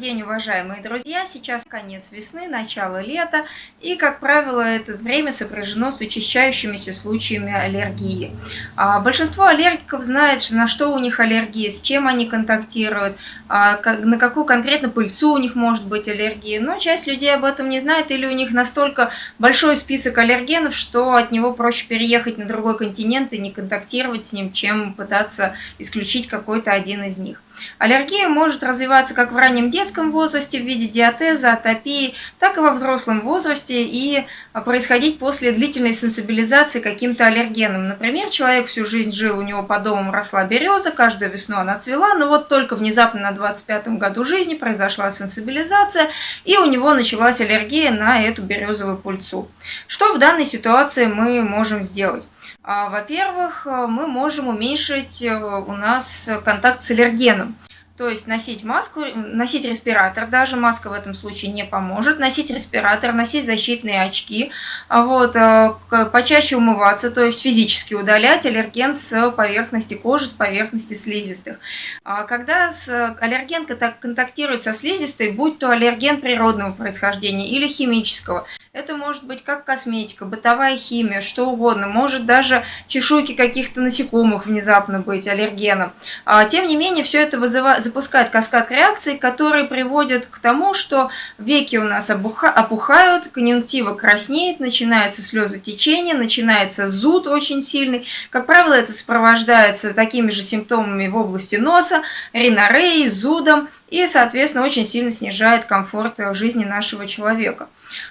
уважаемые друзья! Сейчас конец весны, начало лета, и, как правило, это время сопряжено с учащающимися случаями аллергии. А большинство аллергиков знает, на что у них аллергия, с чем они контактируют, а на какую конкретно пыльцу у них может быть аллергия, но часть людей об этом не знает, или у них настолько большой список аллергенов, что от него проще переехать на другой континент и не контактировать с ним, чем пытаться исключить какой-то один из них. Аллергия может развиваться как в раннем детском возрасте в виде диатеза, атопии, так и во взрослом возрасте и происходить после длительной сенсибилизации каким-то аллергеном. Например, человек всю жизнь жил, у него по дому росла береза, каждую весну она цвела, но вот только внезапно на 25-м году жизни произошла сенсибилизация, и у него началась аллергия на эту березовую пульцу. Что в данной ситуации мы можем сделать? А, во-первых, э, мы можем уменьшить э, у нас контакт с аллергеном. То есть носить маску, носить респиратор, даже маска в этом случае не поможет, носить респиратор, носить защитные очки, а вот, э, почаще умываться, то есть физически удалять аллерген с поверхности кожи, с поверхности слизистых. А когда аллерген контактирует со слизистой, будь то аллерген природного происхождения или химического, это может быть как косметика, бытовая химия, что угодно. Может даже чешуйки каких-то насекомых внезапно быть аллергеном. А, тем не менее, все это вызывает, запускает каскад реакций, которые приводят к тому, что веки у нас опухают, конъюнктива краснеет, начинается слезотечение, начинается зуд очень сильный. Как правило, это сопровождается такими же симптомами в области носа, ринореей, зудом и, соответственно, очень сильно снижает комфорт жизни нашего человека.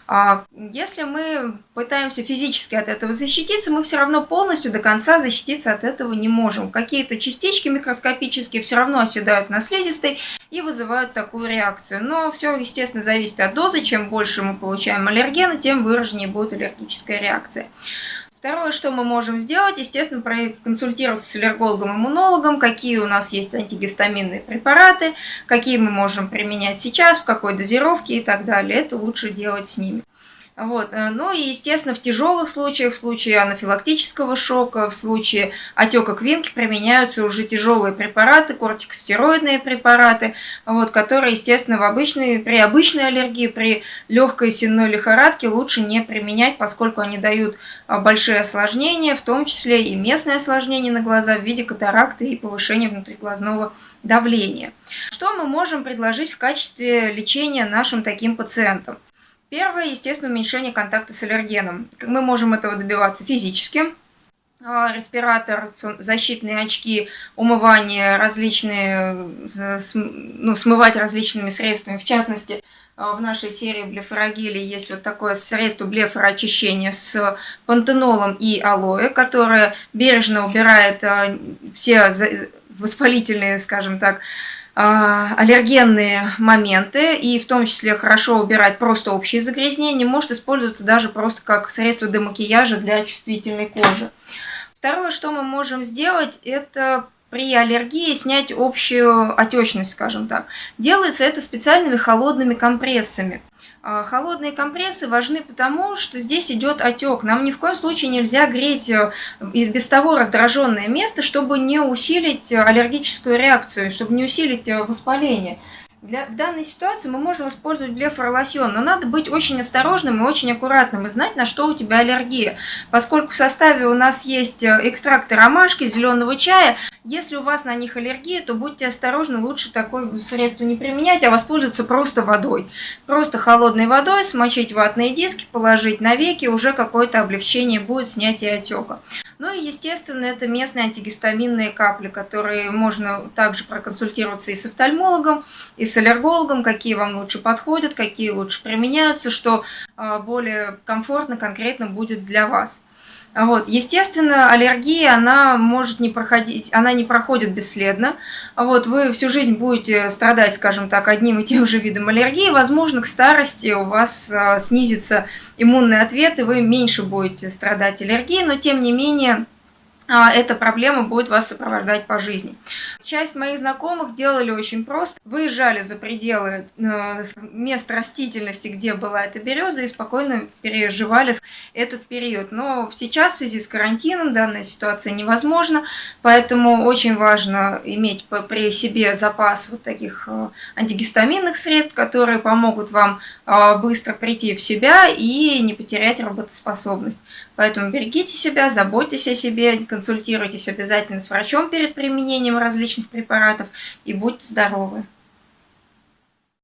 А если мы пытаемся физически от этого защититься, мы все равно полностью до конца защититься от этого не можем. Какие-то частички микроскопические все равно оседают на слизистой и вызывают такую реакцию. Но все, естественно, зависит от дозы. Чем больше мы получаем аллергена, тем выраженнее будет аллергическая реакция. Второе, что мы можем сделать, естественно, проконсультироваться с аллергологом-иммунологом, какие у нас есть антигистаминные препараты, какие мы можем применять сейчас, в какой дозировке и так далее. Это лучше делать с ними. Вот. Э, ну и, естественно, в тяжелых случаях, в случае анафилактического шока, в случае отека квинки применяются уже тяжелые препараты, кортикостероидные препараты, вот, которые, естественно, в обычной, при обычной аллергии, при легкой сенной лихорадке лучше не применять, поскольку они дают а, большие осложнения, в том числе и местные осложнения на глаза в виде катаракты и повышения внутриглазного давления. Что мы можем предложить в качестве лечения нашим таким пациентам? Первое, естественно, уменьшение контакта с аллергеном. Мы можем этого добиваться физически. А, респиратор, защитные очки, умывание различные, ну, смывать различными средствами. В частности, а, в нашей серии блефорогели есть вот такое средство блефороочищения с пантенолом и алоэ, которое бережно убирает а, все воспалительные, скажем так, аллергенные моменты, и в том числе хорошо убирать просто общие загрязнения, может использоваться даже просто как средство для макияжа для чувствительной кожи. Второе, что мы можем сделать, это при аллергии снять общую отечность, скажем так. Делается это специальными холодными компрессами. А, холодные компрессы важны потому, что здесь идет отек. Нам ни в коем случае нельзя греть э, без того раздраженное место, чтобы не усилить аллергическую реакцию, чтобы не усилить э, воспаление. Для, в данной ситуации мы можем использовать блефоролосьон, но надо быть очень осторожным и очень аккуратным и знать, на что у тебя аллергия. Поскольку в составе у нас есть э, экстракты ромашки, зеленого чая, если у вас на них аллергия, то будьте осторожны, лучше такое средство не применять, а воспользоваться просто водой. Просто холодной водой смочить ватные диски, положить на веки, уже какое-то облегчение будет снятие отека. Ну и, естественно, это местные антигистаминные капли, которые можно также проконсультироваться и с офтальмологом, и с аллергологом, какие вам лучше подходят, какие лучше применяются, что а, более комфортно конкретно будет для вас. Вот. Естественно, аллергия, она может не проходить, она не проходит бесследно. Вот. Вы всю жизнь будете страдать, скажем так, одним и тем же видом аллергии. Возможно, к старости у вас а, снизится иммунный ответ, и вы меньше будете страдать аллергией, но тем не менее а, эта проблема будет вас сопровождать по жизни. Часть моих знакомых делали очень просто. Выезжали за пределы э, мест растительности, где была эта береза, и спокойно переживали этот период. Но сейчас в связи с карантином данная ситуация невозможна, поэтому очень важно иметь при себе запас вот таких э, антигистаминных средств, которые помогут вам э, быстро прийти в себя и не потерять работоспособность. Поэтому берегите себя, заботьтесь о себе, консультируйтесь обязательно с врачом перед применением различных препаратов и будьте здоровы!